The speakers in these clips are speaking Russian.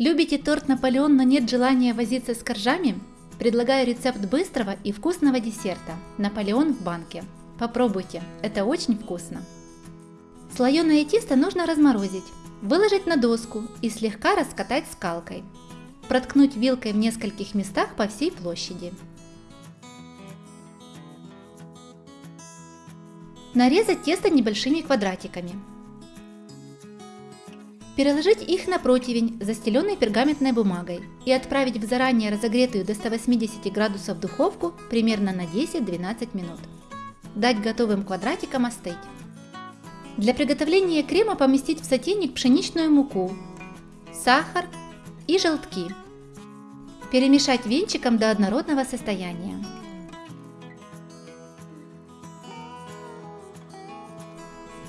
Любите торт Наполеон, но нет желания возиться с коржами? Предлагаю рецепт быстрого и вкусного десерта – Наполеон в банке. Попробуйте, это очень вкусно. Слоеное тесто нужно разморозить, выложить на доску и слегка раскатать скалкой. Проткнуть вилкой в нескольких местах по всей площади. Нарезать тесто небольшими квадратиками. Переложить их на противень, застеленный пергаментной бумагой, и отправить в заранее разогретую до 180 градусов духовку примерно на 10-12 минут. Дать готовым квадратикам остыть. Для приготовления крема поместить в сотейник пшеничную муку, сахар и желтки. Перемешать венчиком до однородного состояния.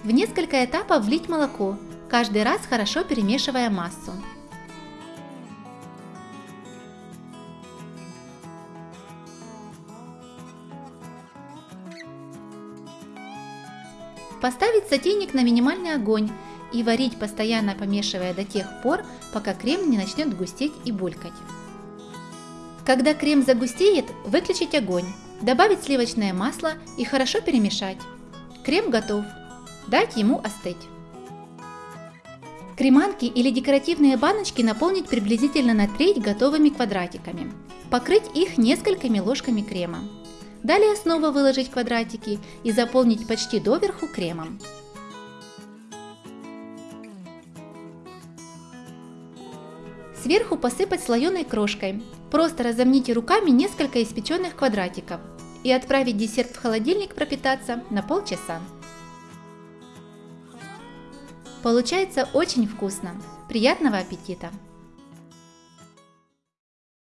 В несколько этапов влить молоко, каждый раз хорошо перемешивая массу. Поставить сотейник на минимальный огонь и варить, постоянно помешивая до тех пор, пока крем не начнет густеть и булькать. Когда крем загустеет, выключить огонь, добавить сливочное масло и хорошо перемешать. Крем готов. Дать ему остыть. Креманки или декоративные баночки наполнить приблизительно на треть готовыми квадратиками. Покрыть их несколькими ложками крема. Далее снова выложить квадратики и заполнить почти доверху кремом. Сверху посыпать слоеной крошкой. Просто разомните руками несколько испеченных квадратиков и отправить десерт в холодильник пропитаться на полчаса. Получается очень вкусно. Приятного аппетита!